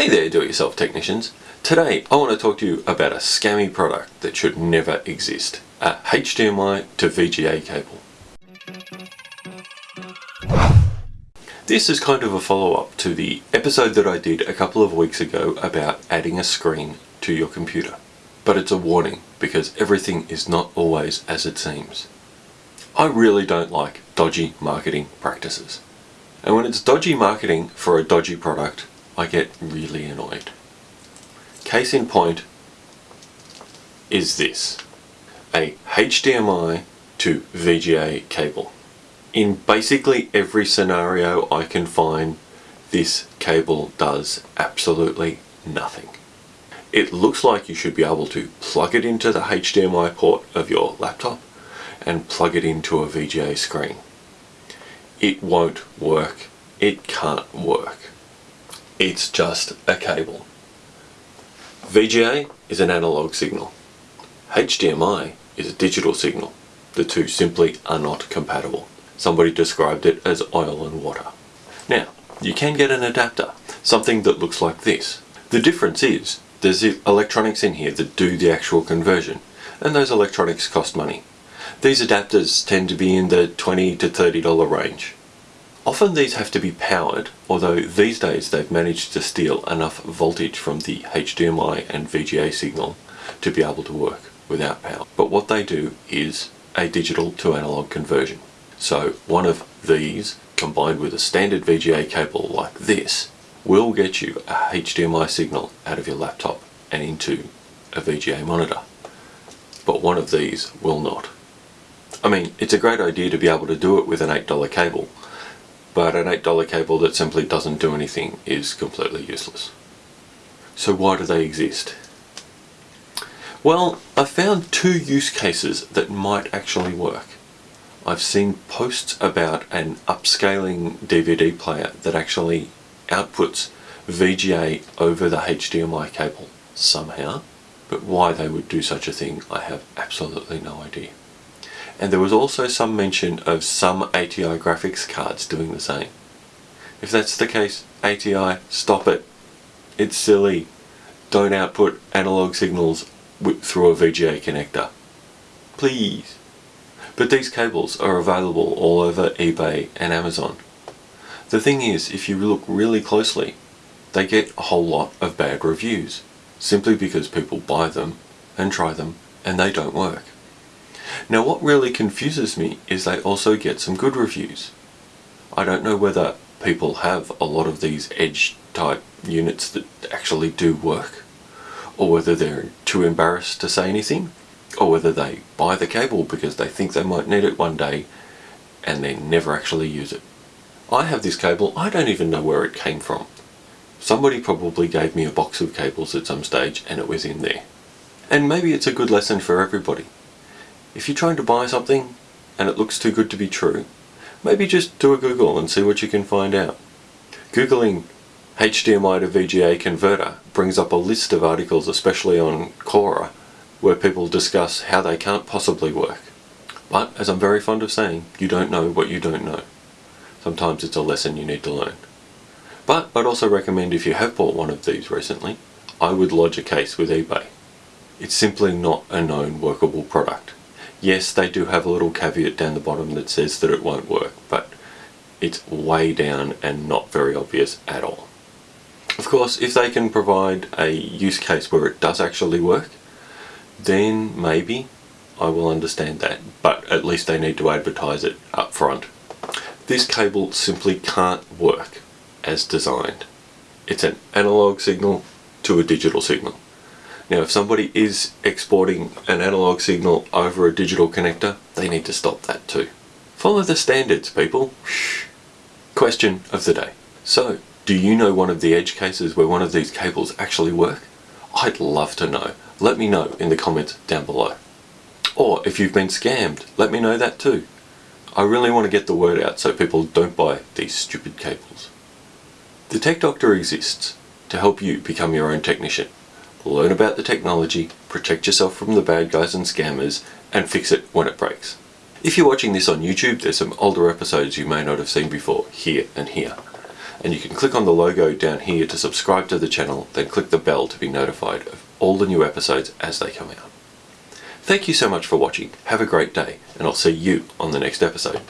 Hey there do-it-yourself technicians. Today I want to talk to you about a scammy product that should never exist. A HDMI to VGA cable. This is kind of a follow-up to the episode that I did a couple of weeks ago about adding a screen to your computer. But it's a warning because everything is not always as it seems. I really don't like dodgy marketing practices. And when it's dodgy marketing for a dodgy product, I get really annoyed. Case in point is this. A HDMI to VGA cable. In basically every scenario I can find, this cable does absolutely nothing. It looks like you should be able to plug it into the HDMI port of your laptop and plug it into a VGA screen. It won't work. It can't work. It's just a cable. VGA is an analog signal. HDMI is a digital signal. The two simply are not compatible. Somebody described it as oil and water. Now, you can get an adapter, something that looks like this. The difference is, there's electronics in here that do the actual conversion, and those electronics cost money. These adapters tend to be in the 20 to $30 range. Often these have to be powered, although these days they've managed to steal enough voltage from the HDMI and VGA signal to be able to work without power. But what they do is a digital to analog conversion. So one of these combined with a standard VGA cable like this will get you a HDMI signal out of your laptop and into a VGA monitor. But one of these will not. I mean, it's a great idea to be able to do it with an $8 cable, but an $8 cable that simply doesn't do anything is completely useless. So why do they exist? Well, I found two use cases that might actually work. I've seen posts about an upscaling DVD player that actually outputs VGA over the HDMI cable somehow, but why they would do such a thing I have absolutely no idea and there was also some mention of some ATI graphics cards doing the same. If that's the case, ATI, stop it. It's silly. Don't output analog signals through a VGA connector. Please. But these cables are available all over eBay and Amazon. The thing is, if you look really closely, they get a whole lot of bad reviews, simply because people buy them and try them and they don't work. Now what really confuses me is they also get some good reviews. I don't know whether people have a lot of these edge type units that actually do work or whether they're too embarrassed to say anything or whether they buy the cable because they think they might need it one day and then never actually use it. I have this cable, I don't even know where it came from. Somebody probably gave me a box of cables at some stage and it was in there. And maybe it's a good lesson for everybody. If you're trying to buy something and it looks too good to be true, maybe just do a Google and see what you can find out. Googling HDMI to VGA converter brings up a list of articles, especially on Quora, where people discuss how they can't possibly work. But, as I'm very fond of saying, you don't know what you don't know. Sometimes it's a lesson you need to learn. But I'd also recommend if you have bought one of these recently, I would lodge a case with eBay. It's simply not a known workable product. Yes, they do have a little caveat down the bottom that says that it won't work, but it's way down and not very obvious at all. Of course, if they can provide a use case where it does actually work, then maybe I will understand that, but at least they need to advertise it up front. This cable simply can't work as designed. It's an analog signal to a digital signal. Now if somebody is exporting an analog signal over a digital connector, they need to stop that too. Follow the standards people. Question of the day. So, do you know one of the edge cases where one of these cables actually work? I'd love to know. Let me know in the comments down below. Or if you've been scammed, let me know that too. I really want to get the word out so people don't buy these stupid cables. The Tech Doctor exists to help you become your own technician learn about the technology, protect yourself from the bad guys and scammers, and fix it when it breaks. If you're watching this on YouTube, there's some older episodes you may not have seen before, here and here. And you can click on the logo down here to subscribe to the channel, then click the bell to be notified of all the new episodes as they come out. Thank you so much for watching, have a great day, and I'll see you on the next episode.